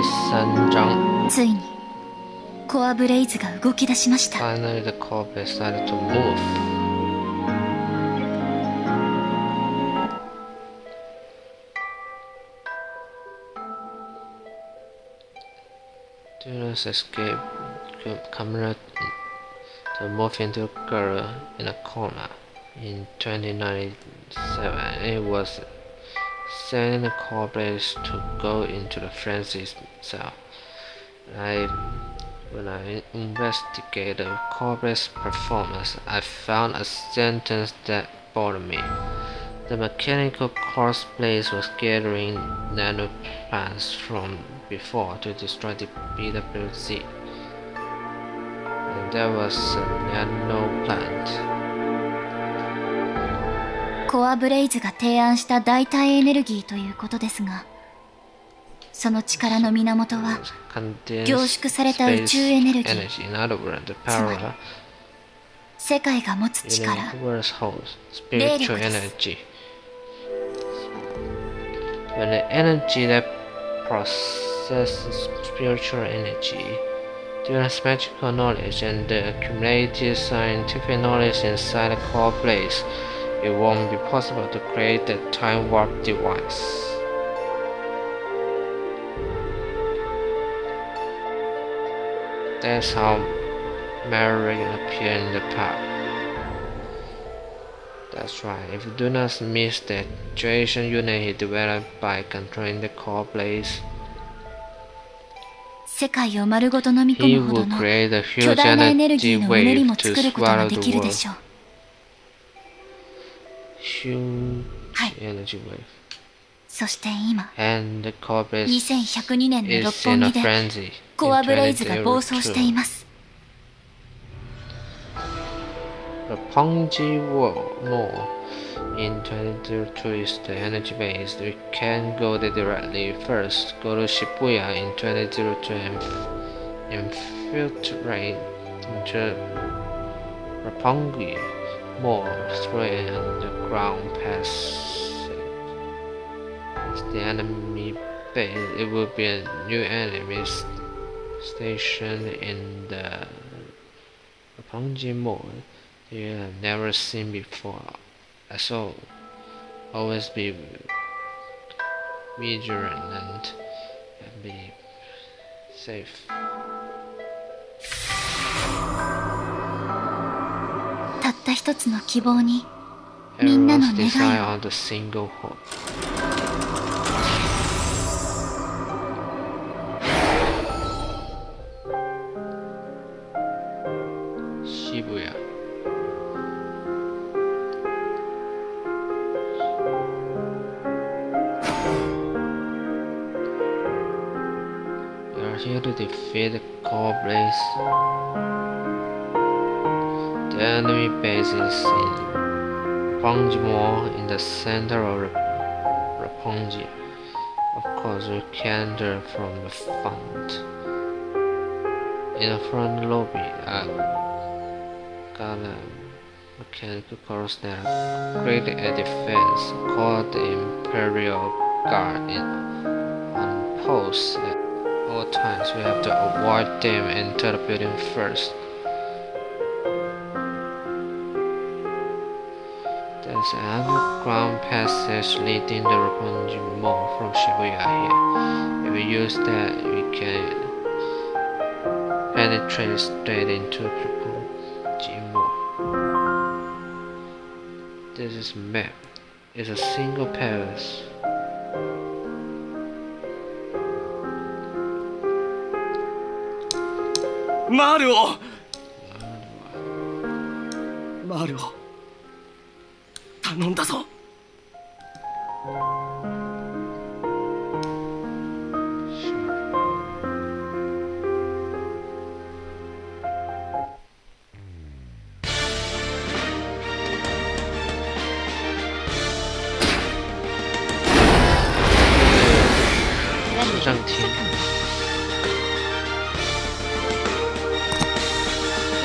第三章。ついにコアブレイズが動き出しました Finally, the core base started to move. Duna's escape camera to move into a girl in a corner. In 2097, it was sending the core base to go into the frenzy cell. I when I investigated the Corbrett's performance, I found a sentence that bothered me. The mechanical corpse place was gathering nanoplants from before to destroy the BWZ. And there was a nanoplant. コアブレイズが提案した代替エネルギーということですがその力の源は凝縮された宇宙エネルギー words, the power 世界が持つ力霊力です. When the energy that processes spiritual energy, Duna's magical knowledge and the accumulated scientific knowledge inside the core place, it won't be possible to create the time warp device. That's how Mary appeared in the pub. That's right, if you do not miss the duration unit he developed by controlling the core blades, he will create a huge energy wave to swallow the world しょう Huge はい energy wave. そして今 And the core blaze 2102年の六 is in 本 a 木で frenzy. コア in ブレイズが暴走してい2002. ます Roppongi World Mall in 2002 is the energy base. We can go there directly. First, go to Shibuya in 2002 and infiltrate into Roppongi Through an underground passage. It's the enemy base. It will be a new enemy station in the Roppongi Mall you have never seen before. So always be vigilant and be safe. た一つの希望にみんなの願いを hope. Shibuya. We are here to defeat the. The enemy base is in Mall in the center of Roppongi. Of course, we can enter from the front. In the front lobby, I got a mechanical that created a defense called the Imperial Guard in, on post at all times. We have to avoid them enter the building first. There's an underground passage leading to Roppongi Mall from Shibuya here. If we use that, we can penetrate straight into Roppongi Mall. This is map. It's a single palace. Mario! マルオマルオ頼んだぞ 市政厅。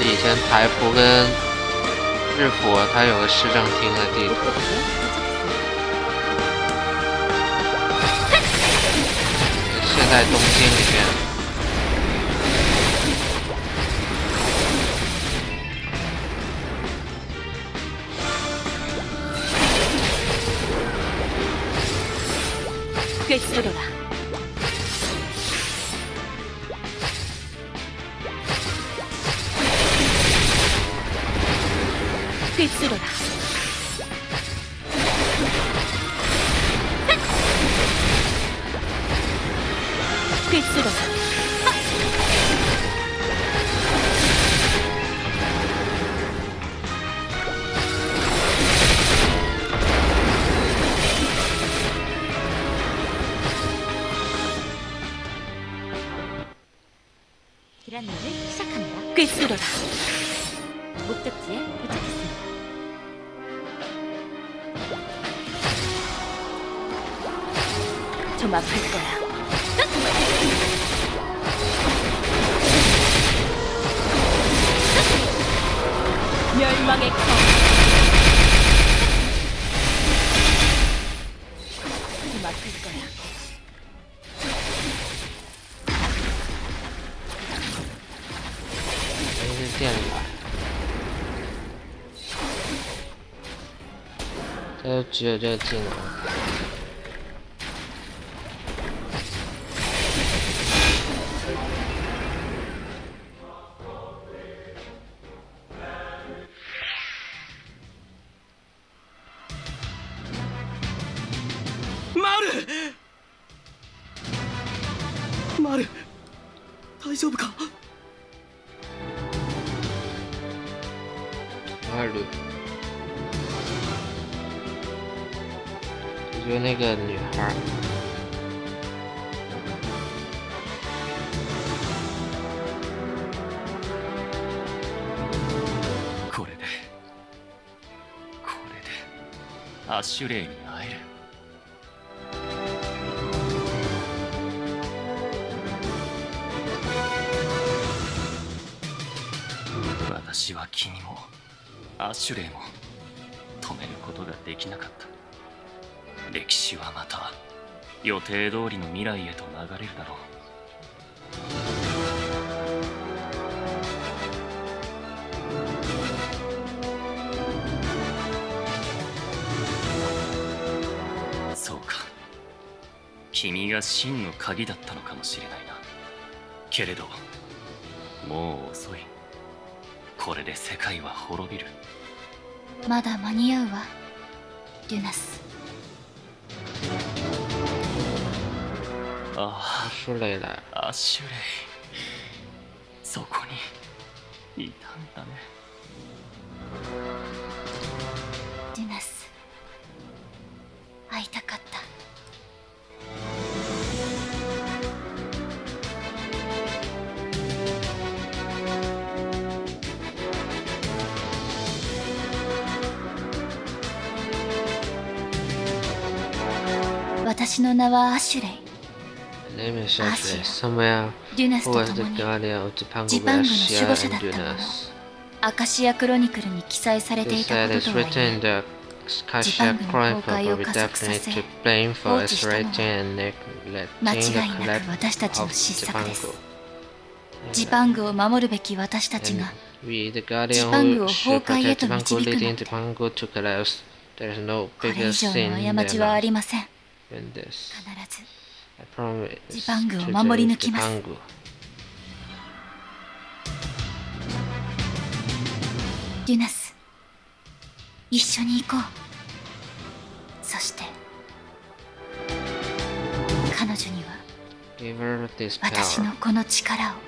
以前台服跟 日服它有个市政厅的地图。现在 在东京里面。クエストロ クエストロ电吧。他就只有这个技能。アッシュレイに会える。私は君もアッシュレイも止めることができなかった。歴史はまた予定通りの未来へと流れるだろう。君が真の鍵だったのかもしれないな。けれどもう遅い。これで世界は滅びる。まだ間に合うわデュナス。あ舒蕾来了。あアッシュレイ。そこにいたんだね私の名はアシュレイ。アシュレイ、デュナスと共にジパングの守護者だったのアカシアクロニクルに記載されていたこととはいえジパングの崩壊を加速させ放置したのは間違いなく私たちの失策です Yeah. ジパングを守るべき私たちが And ジパングを崩壊へと導くの。でこれ以上の過ちはありません。必ず。I promise ジパングを守り抜きます。ュナス一緒に行こう。そして彼女には私.のこの力を。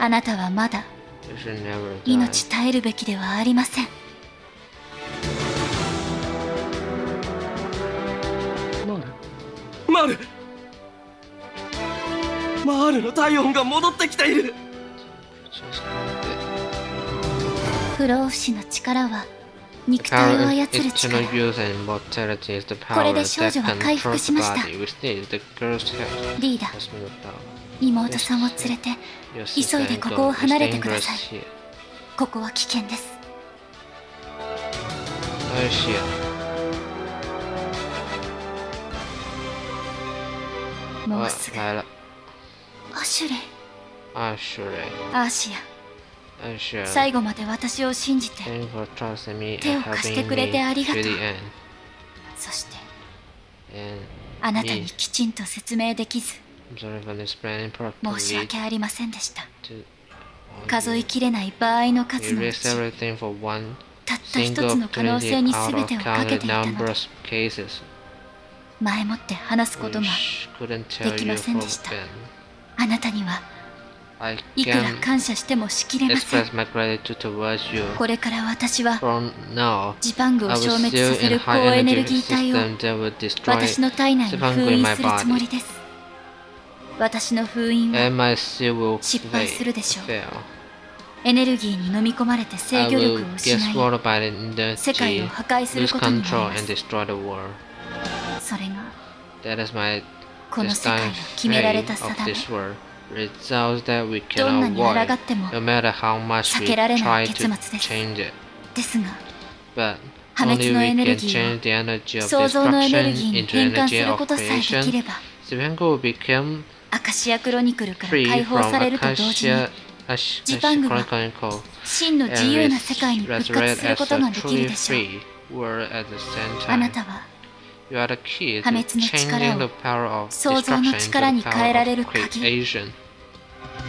あなたはまだ命.絶えるべきではありませんマールの体温が戻ってきている。不老不死の力は肉体を操る力。これで少女は回復しました。リーダー妹さんを連れて急いでここを離れてくださいここは危険ですもうすぐ。アシュレイ。アシュレイ。アシア。アシア。最後まで私を信じて。手を貸してくれてありがとう。そして。あなたにきちんと説明できず申し訳ありませんでした数えきれない場合の数のうちたった一つの可能性に全てをかけていたので前もって話すこともできませんでした。あなたにはいくら感謝してもしきれません。これから私はジパングを消滅させる高エネルギー体を私の体内に封印するつもりです。私の封印は失敗するでしょう。エネルギーに飲み込まれて制御力を失い世界を破壊することになります。それが That is my この世界 destined の決められ fate た of 定め this world. Results that we どんな cannot に抗 avoid, っても no matter how much 避 we けられない try 結 to 末です change it. ですが But 破 only 滅の we エネル can ギー change the energy を of 創造のエネル destruction ギーに into 変換す energy る of ことさえでき creation. れば Zipangu will become アカシアクロニクルから free 解放 from されると同時に Akasha Ash- ジパングは Chronicle 真の and 自由な世界に復活 resurrect する as こと a ができる truly でしょう free world at the same あな time. たは 破滅の力を創造の力に変えられる鍵。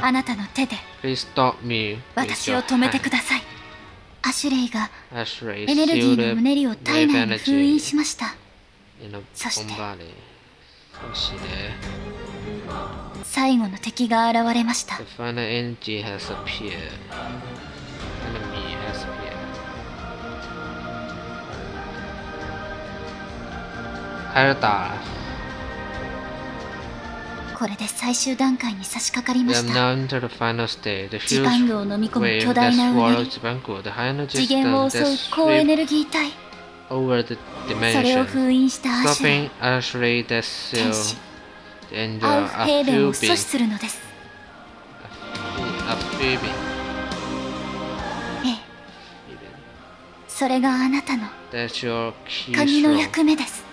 あなたの手で私を止めてください。アシュレイがエネルギーのムネリを体内に封印しました。そして最後の敵が現れました。入これで最終段階に差し掛かりました。ジを飲み込む巨大な、次元を襲う高エネルギー体、それを封印したアシュレ,シュレイデス、アフヘーベンを阻止するのです。ええ、それがあなたの鍵の役目です。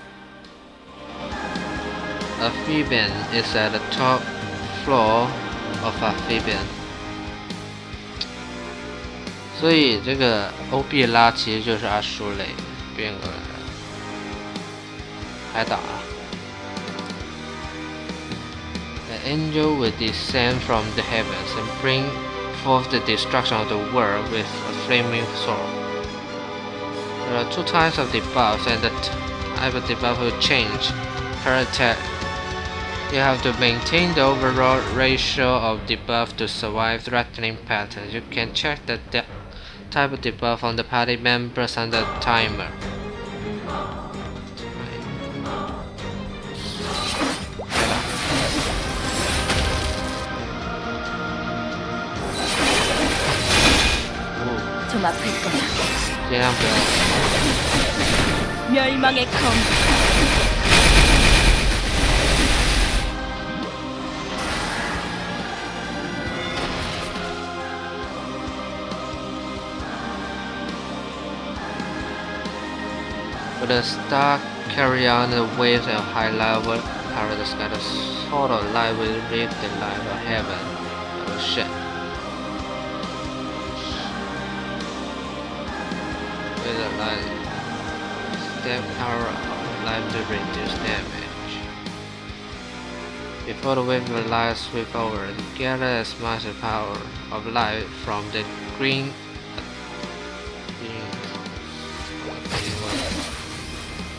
Amphibian is at the top floor of Amphibian. 所以这个欧比拉其实就是阿舒雷变过来的海岛啊。The angel will descend from the heavens and bring forth the destruction of the world with a flaming sword. There are two types of debuffs, and the type of debuff will change per attack. you have to maintain the overall ratio of debuff to survive threatening patterns. You can check the type of debuff on the party members and the timer. 멸망의 the star carry on the waves at high level, the sky, the sword of light will reach the light of heaven. Oh shit. With the light, step power of light to reduce damage. Before the wave of light sweep over, gather as much power of light from the green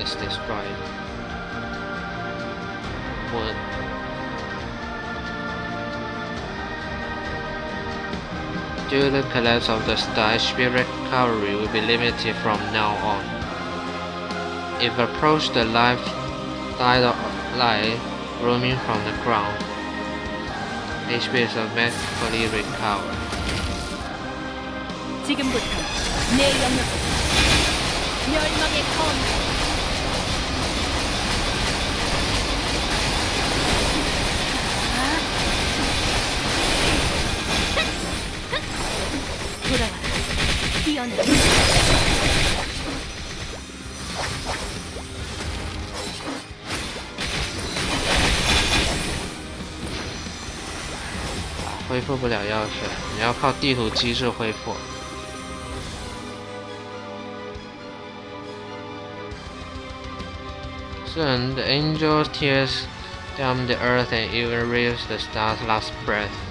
It's destroyed. Moon Due to the collapse of the star, speed recovery will be limited from now on. If approached the live died light roaming from the ground, HP is automatically recovered. 지금부터 내 영역 멸망의 검 Soon, the angel tears down the earth and even reaves the stars' last breath.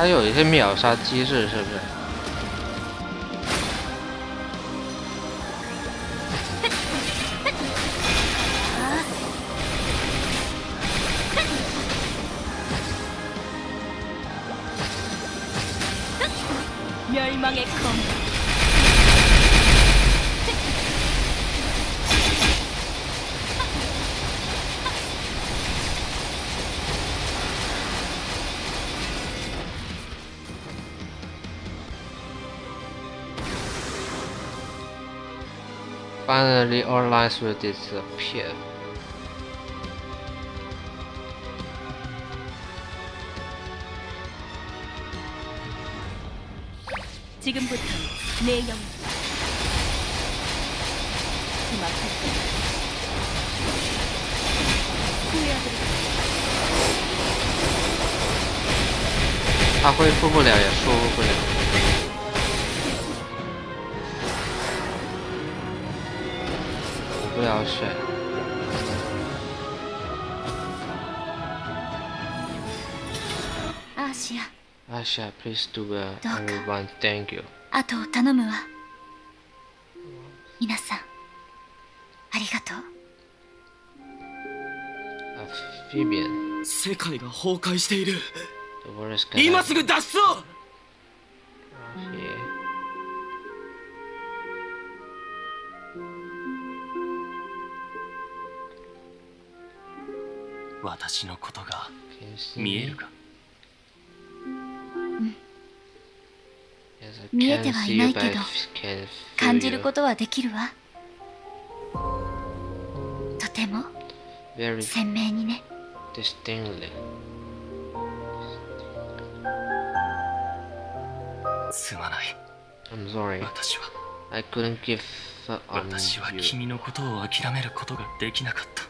它有一些秒杀机制，是不是？Finally, all lies will disappear. 지금부터 내 영역 주막할 때 후회하도록 他恢复不了，也输不了。 不了水。阿西ア。阿西亚，please do the only one. Thank you. 頼むわ。皆さん、ありがとう。アフィビアン。世界が崩壊している。今すぐ脱走。私のことが見えるか、見えてはいないけど感じることはできるわとても鮮明にね Distinctly. I'm sorry. I couldn't give up on you. 私は君のことを諦めることができなかった。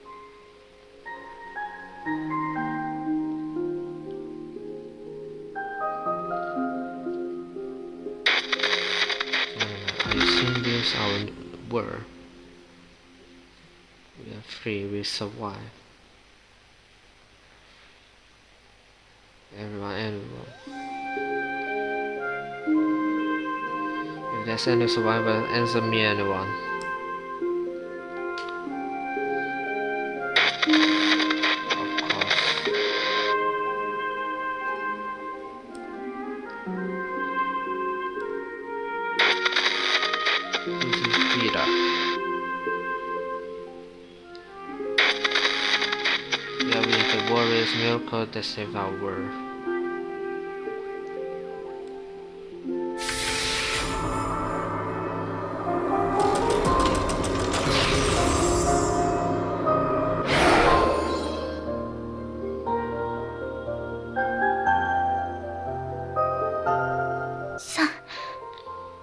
survive. Everyone, everyone. If there's any survivor, answer me, anyone. miracle that saved our world. .さん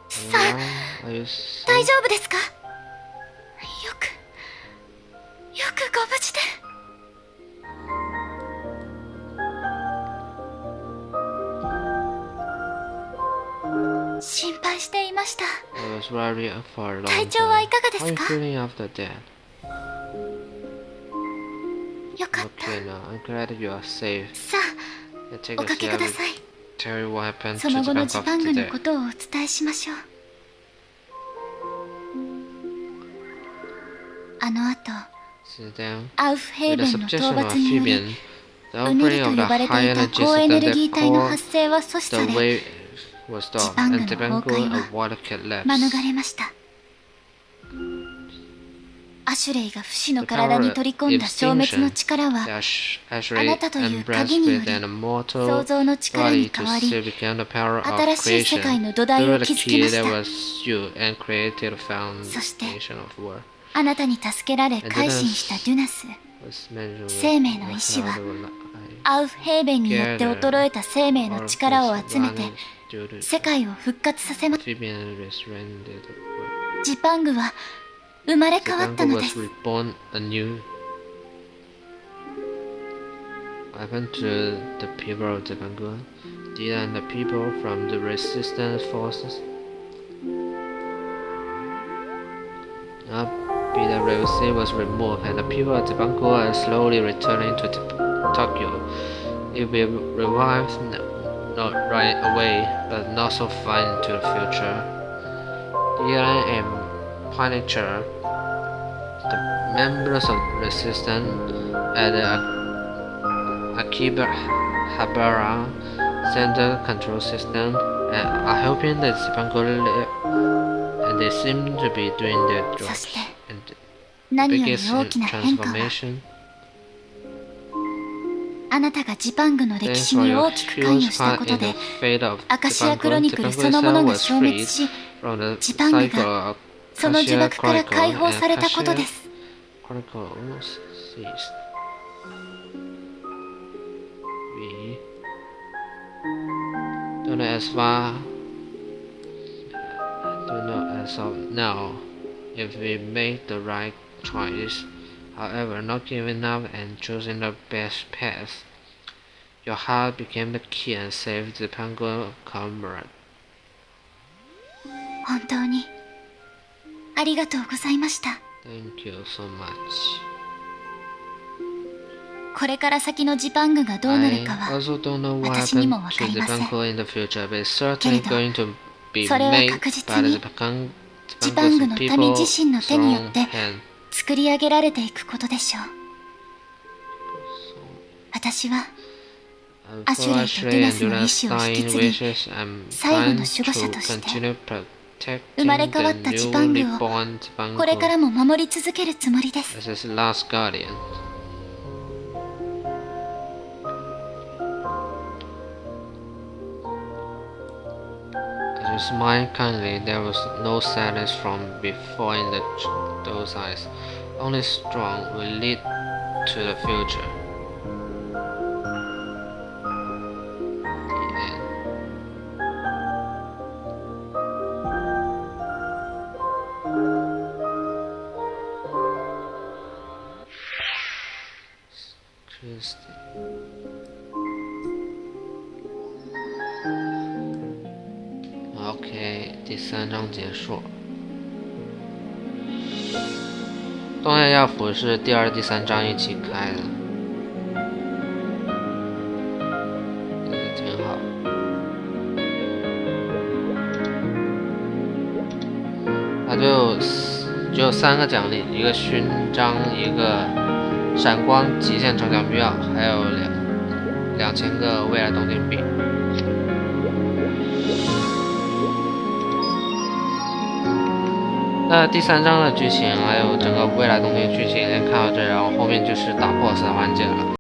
さん Are you 大 safe? 丈夫ですか was worried for a long 体調はい time. かがですか feeling after that? よかった Okay now, I'm glad you are safe. さあ take おかけください tell you what happened そ to の後のジパングの.ことをお伝えしましょうあの後アウフヘーベ the ンの討伐により the うねりと the 呼ばれていた高エネルギー体の発生は阻止 the され was done and the Bengal and Wilder kit left. アシュレイが不死の体に取り込んだ消滅の力はあなたという鍵により創造の力に変わり新しい世界の土台を築きましたそしてあなたに助けられ改心したデュナス生命の意志はアウフヘーベンによって衰えた生命の力を集めて世界を復活させま amphibian restrained the world. ジパングは生まれ変わった Japan ので was す reborn anew. What happened to the people of Japan? Did and the people from the resistance forces? Now, Peter Rossi was removed, and the people of Japan are slowly returning to Jap- Tokyo. It will revive n- not right away, but not so far into the future. Iran and Punisher, the members of resistance at the Akiba Habara Center Control System are helping the Sipangoli and they seem to be doing their job. And the biggest transformation あなたがジパングの歴史に大きく関与したことで、アカシアクロニクルそのものが消滅し、ジパングがその呪縛から解放されたことです。However, not giving up and choosing the best path. Your heart became the key and saved the Pango comrade. 本当にありがとうございました Thank you so much. これから先のジパングがどうなるかは私にもわかりませんけれどそれは確実にジパングの民自身の手によって.作り上げられていくことでしょう。私は、アシュレイとディナスの意志を引き継ぎ、最後の守護者として、生まれ変わった地盤部をこれからも守り続けるつもりです。Smile kindly, there was no sadness from before in the those eyes. Only strong will lead to the future. The end. Christy. OK，第三章结束。 东亚药府是第二、第三章一起开的，也挺好。它就只有三个奖励，一个勋章，一个闪光极限城墙票，还有两两千个未来东京币。那第三章的剧情还有整个未来东西剧情，先看到这，然后后面就是打 BOSS 的环节了。